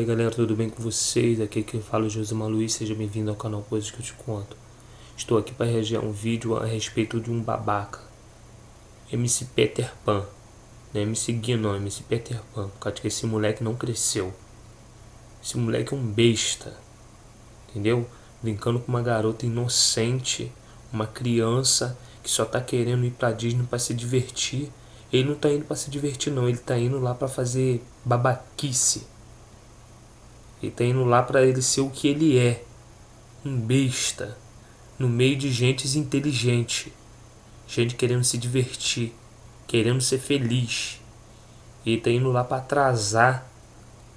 aí galera, tudo bem com vocês? Aqui é quem fala é Josimar Luiz, seja bem-vindo ao canal Coisas que eu te conto. Estou aqui para reagir a um vídeo a respeito de um babaca. MC Peter Pan. Não é MC Gui não, MC Peter Pan. Por causa que esse moleque não cresceu. Esse moleque é um besta. Entendeu? Brincando com uma garota inocente. Uma criança que só tá querendo ir pra Disney para se divertir ele não tá indo para se divertir não, ele tá indo lá para fazer babaquice. Ele tá indo lá para ele ser o que ele é. Um besta. No meio de gente inteligente. Gente querendo se divertir. Querendo ser feliz. Ele tá indo lá para atrasar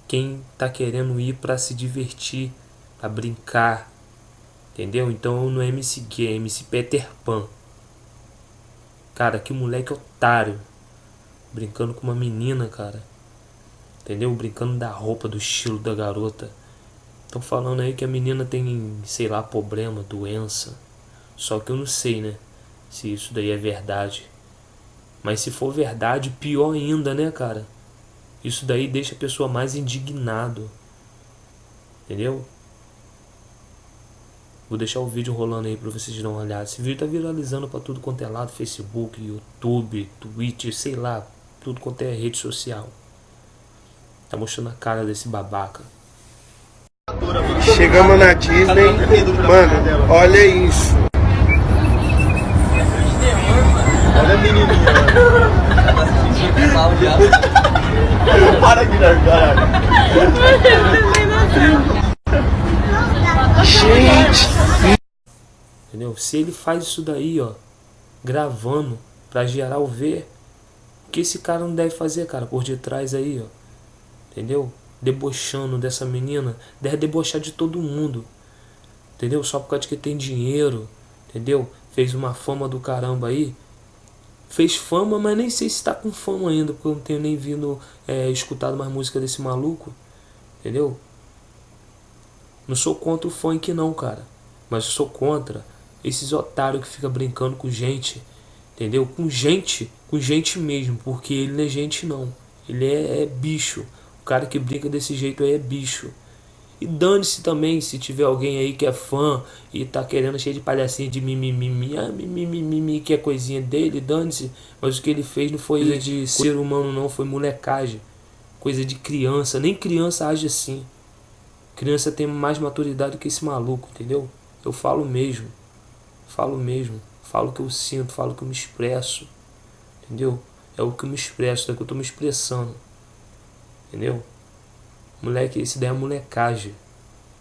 quem tá querendo ir para se divertir. para brincar. Entendeu? Então não é MC Gay, é MC Peter Pan. Cara, que moleque otário brincando com uma menina, cara. Entendeu? Brincando da roupa, do estilo da garota. Estão falando aí que a menina tem, sei lá, problema, doença. Só que eu não sei, né? Se isso daí é verdade. Mas se for verdade, pior ainda, né, cara? Isso daí deixa a pessoa mais indignado. Entendeu? Vou deixar o vídeo rolando aí pra vocês darem uma olhada. Esse vídeo tá viralizando pra tudo quanto é lado. Facebook, YouTube, Twitch, sei lá tudo quanto é rede social. Tá mostrando a cara desse babaca. Chegamos na Disney, mano, olha isso. Olha a menininha. Tá assistindo mal já. Para de largar. Gente. Entendeu? Se ele faz isso daí, ó, gravando pra geral ver, que esse cara não deve fazer, cara, por detrás aí, ó. Entendeu? Debochando dessa menina, deve debochar de todo mundo. Entendeu? Só por causa que tem dinheiro, entendeu? Fez uma fama do caramba aí. Fez fama, mas nem sei se tá com fama ainda, porque eu não tenho nem vindo é, escutado mais música desse maluco. Entendeu? Não sou contra o funk não, cara. Mas eu sou contra esses otários que fica brincando com gente Entendeu? Com gente, com gente mesmo, porque ele não é gente não. Ele é, é bicho. O cara que brinca desse jeito aí é bicho. E dane-se também se tiver alguém aí que é fã e tá querendo cheio de palhacinha de mimimi, ah, mimimi, que é coisinha dele, dane-se. Mas o que ele fez não foi coisa de ser humano não, foi molecagem. Coisa de criança, nem criança age assim. Criança tem mais maturidade que esse maluco, entendeu? Eu falo mesmo. Falo mesmo. Falo o que eu sinto, falo o que eu me expresso. Entendeu? É o que eu me expresso, é o que eu tô me expressando. Entendeu? Moleque, esse daí é molecagem.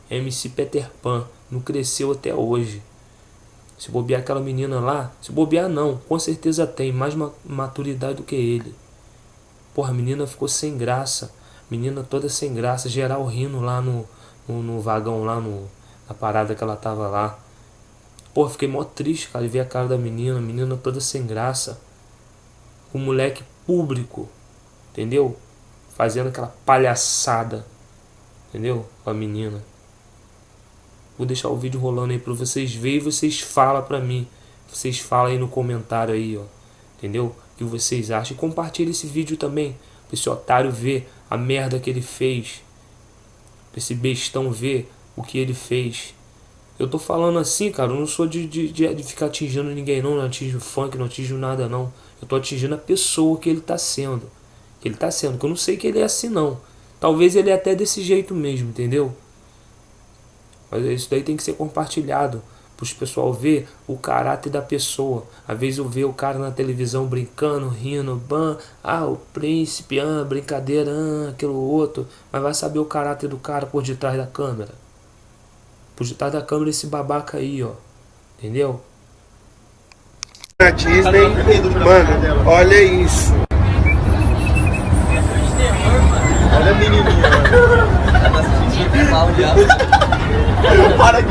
MC Peter Pan. Não cresceu até hoje. Se bobear aquela menina lá, se bobear não, com certeza tem mais maturidade do que ele. Porra, a menina ficou sem graça. Menina toda sem graça, geral rindo lá no, no, no vagão, lá no, na parada que ela tava lá. Pô, fiquei mó triste, cara, de ver a cara da menina, menina toda sem graça. O moleque público, entendeu? Fazendo aquela palhaçada, entendeu? Com a menina. Vou deixar o vídeo rolando aí pra vocês verem e vocês falam pra mim. Vocês falam aí no comentário aí, ó. Entendeu? O que vocês acham. E compartilha esse vídeo também. Pra esse otário ver a merda que ele fez. Pra esse bestão ver o que ele fez. Eu tô falando assim, cara, eu não sou de, de, de ficar atingindo ninguém não, não atingo funk, não atingo nada não. Eu tô atingindo a pessoa que ele tá sendo. Que ele tá sendo, que eu não sei que ele é assim não. Talvez ele é até desse jeito mesmo, entendeu? Mas isso daí tem que ser compartilhado para os pessoal ver o caráter da pessoa. Às vezes eu vejo o cara na televisão brincando, rindo, ban, ah, o príncipe, ah, brincadeira, ah, aquilo outro. Mas vai saber o caráter do cara por detrás da câmera. Por detrás da câmera esse babaca aí, ó. Entendeu? Na Disney, mano, olha isso. Olha a menininha, mano. Tá assistindo mal já. Para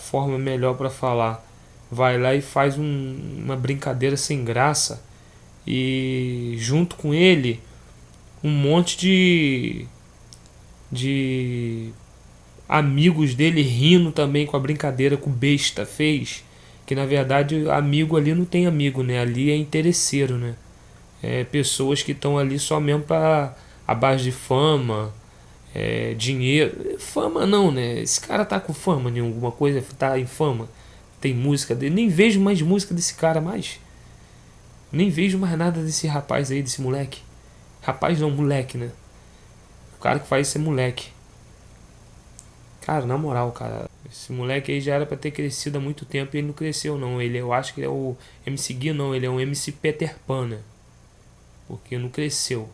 forma melhor para falar. Vai lá e faz um, uma brincadeira sem graça e junto com ele um monte de de amigos dele rindo também com a brincadeira que o besta fez, que na verdade amigo ali não tem amigo, né? Ali é interesseiro, né? É pessoas que estão ali só mesmo para a base de fama, é, dinheiro. Fama não, né? Esse cara tá com fama em alguma coisa, tá em fama. Tem música dele. Nem vejo mais música desse cara mais. Nem vejo mais nada desse rapaz aí, desse moleque. Rapaz não, moleque, né? O cara que faz isso é moleque. Cara, na moral, cara. Esse moleque aí já era pra ter crescido há muito tempo e ele não cresceu, não. Ele, eu acho que ele é o MC Gui, não. Ele é um MC Peter Pan, né? Porque não cresceu.